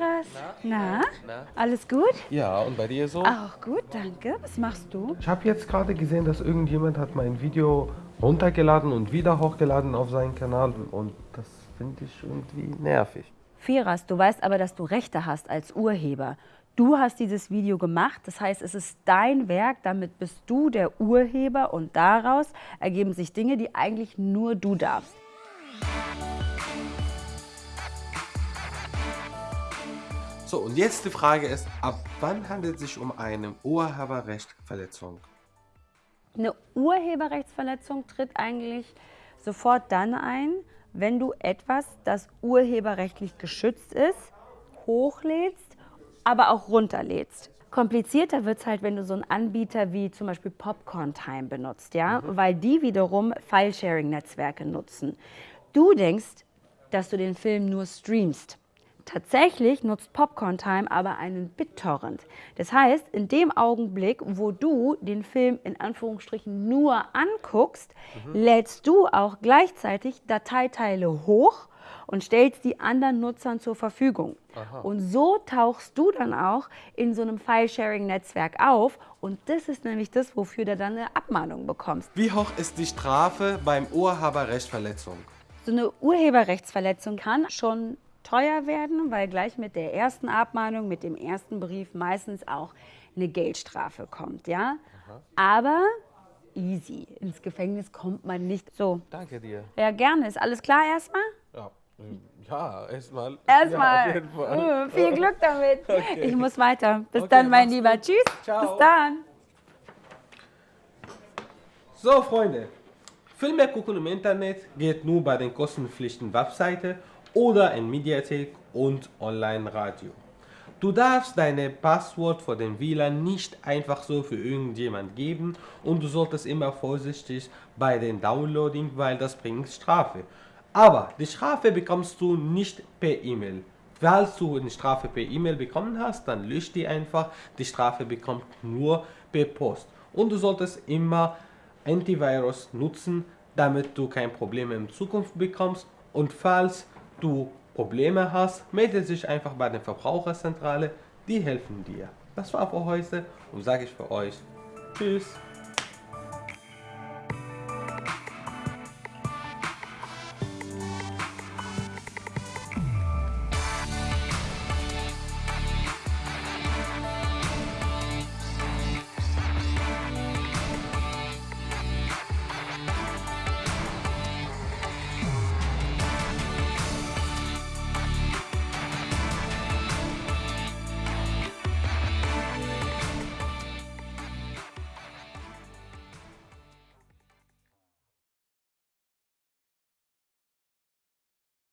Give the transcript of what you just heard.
Firas. Na? Na? Alles gut? Ja, und bei dir so? Auch gut, danke. Was machst du? Ich habe jetzt gerade gesehen, dass irgendjemand hat mein Video runtergeladen und wieder hochgeladen auf seinen Kanal und das finde ich irgendwie nervig. Firas, du weißt aber, dass du Rechte hast als Urheber. Du hast dieses Video gemacht, das heißt, es ist dein Werk, damit bist du der Urheber und daraus ergeben sich Dinge, die eigentlich nur du darfst. So, und jetzt die Frage ist, ab wann handelt es sich um eine Urheberrechtsverletzung? Eine Urheberrechtsverletzung tritt eigentlich sofort dann ein, wenn du etwas, das urheberrechtlich geschützt ist, hochlädst, aber auch runterlädst. Komplizierter wird es halt, wenn du so einen Anbieter wie zum Beispiel Popcorn Time benutzt, ja, mhm. weil die wiederum File-Sharing-Netzwerke nutzen. Du denkst, dass du den Film nur streamst. Tatsächlich nutzt Popcorn Time aber einen BitTorrent. Das heißt, in dem Augenblick, wo du den Film in Anführungsstrichen nur anguckst, mhm. lädst du auch gleichzeitig Dateiteile hoch und stellst die anderen Nutzern zur Verfügung. Aha. Und so tauchst du dann auch in so einem File-Sharing-Netzwerk auf und das ist nämlich das, wofür du dann eine Abmahnung bekommst. Wie hoch ist die Strafe beim Urheberrechtsverletzung? So eine Urheberrechtsverletzung kann schon teuer werden, weil gleich mit der ersten Abmahnung, mit dem ersten Brief meistens auch eine Geldstrafe kommt, ja. Aha. Aber easy, ins Gefängnis kommt man nicht so. Danke dir. Ja, gerne. Ist alles klar erstmal? Ja. Ja, erstmal. Erstmal. Ja, uh, viel Glück damit. Okay. Ich muss weiter. Bis okay, dann, mein Lieber. Gut. Tschüss. Ciao. Bis dann. So, Freunde. Filme gucken im Internet geht nur bei den kostenpflichtigen Webseiten oder in Mediathek und Online-Radio. Du darfst deine Passwort für den WLAN nicht einfach so für irgendjemand geben und du solltest immer vorsichtig bei den Downloading, weil das bringt Strafe. Aber die Strafe bekommst du nicht per E-Mail. Falls du eine Strafe per E-Mail bekommen hast, dann lösch die einfach. Die Strafe bekommt nur per Post. Und du solltest immer Antivirus nutzen, damit du kein Problem in Zukunft bekommst. Und falls du Probleme hast, melde dich einfach bei der Verbraucherzentrale, die helfen dir. Das war für heute und sage ich für euch Tschüss.